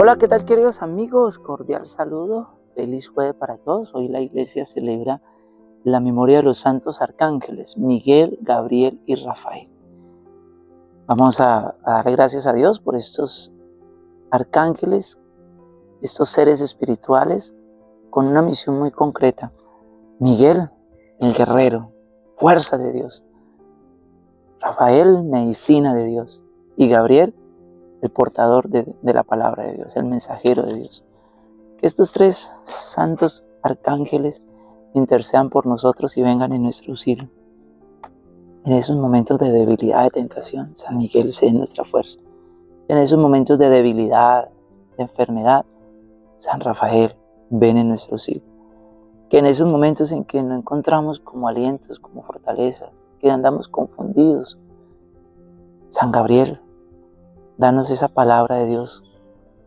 Hola, ¿qué tal queridos amigos? Cordial saludo, feliz jueves para todos. Hoy la iglesia celebra la memoria de los santos arcángeles, Miguel, Gabriel y Rafael. Vamos a, a darle gracias a Dios por estos arcángeles, estos seres espirituales con una misión muy concreta. Miguel, el guerrero, fuerza de Dios. Rafael, medicina de Dios. Y Gabriel, el portador de, la palabra de Dios, el mensajero de Dios. Que estos tres santos arcángeles intercedan por nosotros y vengan en nuestro auxilio. En esos momentos de debilidad, de tentación, San Miguel sea nuestra fuerza. En esos momentos de debilidad, de enfermedad, San Rafael, ven en nuestro auxilio. Que en esos momentos en que no encontramos como alientos, como fortaleza, que andamos confundidos, San Gabriel, Danos esa palabra de Dios.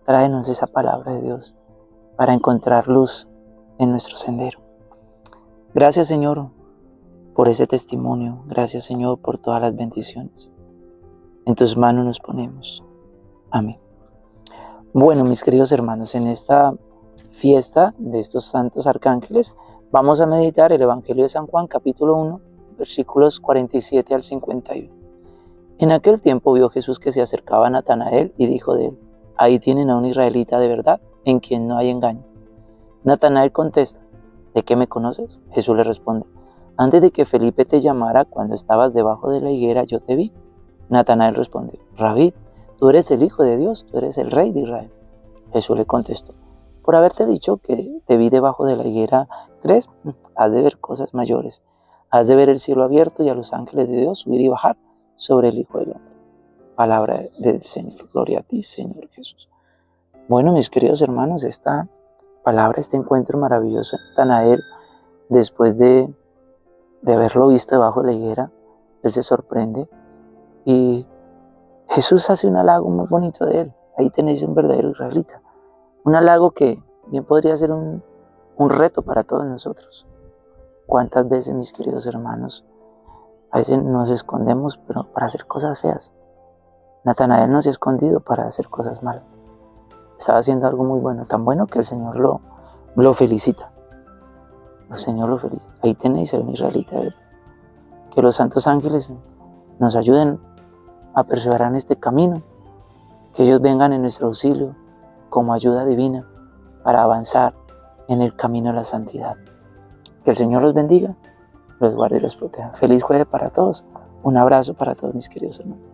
Tráenos esa palabra de Dios para encontrar luz en nuestro sendero. Gracias Señor por ese testimonio. Gracias Señor por todas las bendiciones. En tus manos nos ponemos. Amén. Bueno, mis queridos hermanos, en esta fiesta de estos santos arcángeles, vamos a meditar el Evangelio de San Juan, capítulo 1, versículos 47 al 51. En aquel tiempo vio Jesús que se acercaba a Natanael y dijo de él, ahí tienen a un israelita de verdad, en quien no hay engaño. Natanael contesta, ¿de qué me conoces? Jesús le responde, antes de que Felipe te llamara cuando estabas debajo de la higuera, yo te vi. Natanael responde, Rabí, tú eres el Hijo de Dios, tú eres el Rey de Israel. Jesús le contestó, por haberte dicho que te vi debajo de la higuera, ¿crees? Has de ver cosas mayores. Has de ver el cielo abierto y a los ángeles de Dios subir y bajar sobre el Hijo del Hombre. Palabra del Señor. Gloria a ti, Señor Jesús. Bueno, mis queridos hermanos, esta palabra, este encuentro maravilloso en Tanael, después de, de haberlo visto debajo de la higuera, él se sorprende y Jesús hace un halago muy bonito de él. Ahí tenéis un verdadero israelita. Un halago que bien podría ser un, un reto para todos nosotros. ¿Cuántas veces, mis queridos hermanos, a veces nos escondemos pero para hacer cosas feas. Natanael no se ha escondido para hacer cosas malas. Estaba haciendo algo muy bueno, tan bueno que el Señor lo, lo felicita. El Señor lo felicita. Ahí tenéis a un israelita. Que los santos ángeles nos ayuden a perseverar en este camino. Que ellos vengan en nuestro auxilio como ayuda divina para avanzar en el camino de la santidad. Que el Señor los bendiga los guarde y los proteja. Feliz jueves para todos. Un abrazo para todos mis queridos hermanos.